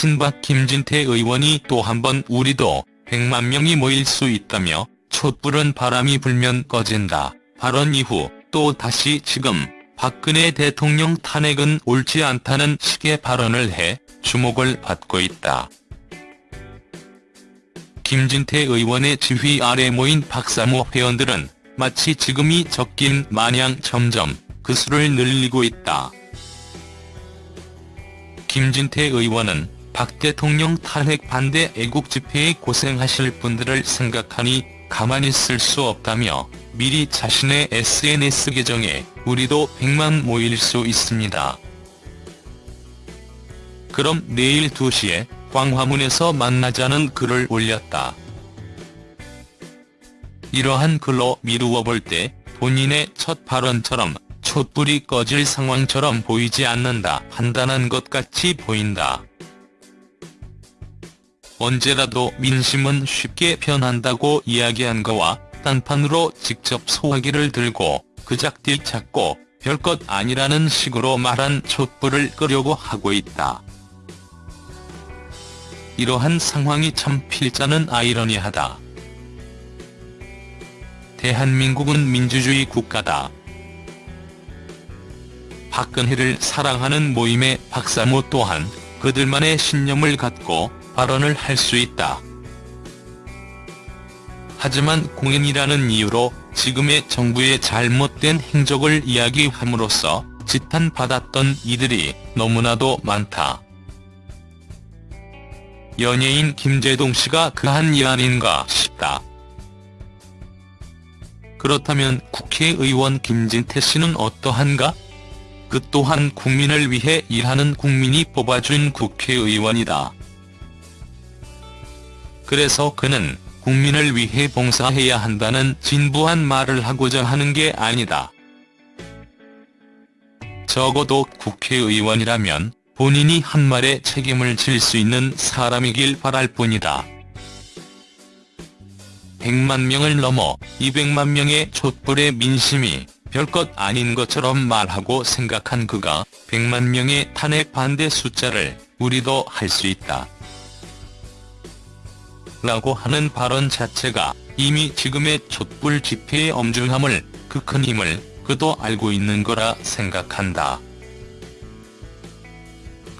친박 김진태 의원이 또 한 번 우리도 100만 명이 모일 수 있다며 촛불은 바람이 불면 꺼진다 발언 이후 또 다시 지금 박근혜 대통령 탄핵은 옳지 않다는 식의 발언을 해 주목을 받고 있다. 김진태 의원의 지휘 아래 모인 박사모 회원들은 마치 지금이 적긴 마냥 점점 그 수를 늘리고 있다. 김진태 의원은 박 대통령 탄핵 반대 애국 집회에 고생하실 분들을 생각하니 가만히 있을 수 없다며 미리 자신의 SNS 계정에 우리도 100만 모일 수 있습니다. 그럼 내일 2시에 광화문에서 만나자는 글을 올렸다. 이러한 글로 미루어 볼 때 본인의 첫 발언처럼 촛불이 꺼질 상황처럼 보이지 않는다 판단한 것 같이 보인다. 언제라도 민심은 쉽게 변한다고 이야기한 거와 딴판으로 직접 소화기를 들고 그작딜 찾고 별것 아니라는 식으로 말한 촛불을 끄려고 하고 있다. 이러한 상황이 참 필자는 아이러니하다. 대한민국은 민주주의 국가다. 박근혜를 사랑하는 모임의 박사모 또한 그들만의 신념을 갖고 발언을 할 수 있다. 하지만 공연이라는 이유로 지금의 정부의 잘못된 행적을 이야기함으로써 지탄받았던 이들이 너무나도 많다. 연예인 김재동 씨가 그한 일 아닌가 싶다. 그렇다면 국회의원 김진태 씨는 어떠한가? 그 또한 국민을 위해 일하는 국민이 뽑아준 국회의원이다. 그래서 그는 국민을 위해 봉사해야 한다는 진부한 말을 하고자 하는 게 아니다. 적어도 국회의원이라면 본인이 한 말에 책임을 질 수 있는 사람이길 바랄 뿐이다. 100만 명을 넘어 200만 명의 촛불의 민심이 별것 아닌 것처럼 말하고 생각한 그가 100만 명의 탄핵 반대 숫자를 우리도 할 수 있다. 라고 하는 발언 자체가 이미 지금의 촛불 집회의 엄중함을 그 큰 힘을 그도 알고 있는 거라 생각한다.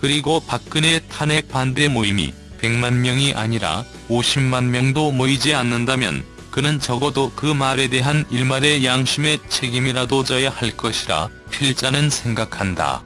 그리고 박근혜 탄핵 반대 모임이 100만 명이 아니라 50만 명도 모이지 않는다면 그는 적어도 그 말에 대한 일말의 양심의 책임이라도 져야 할 것이라 필자는 생각한다.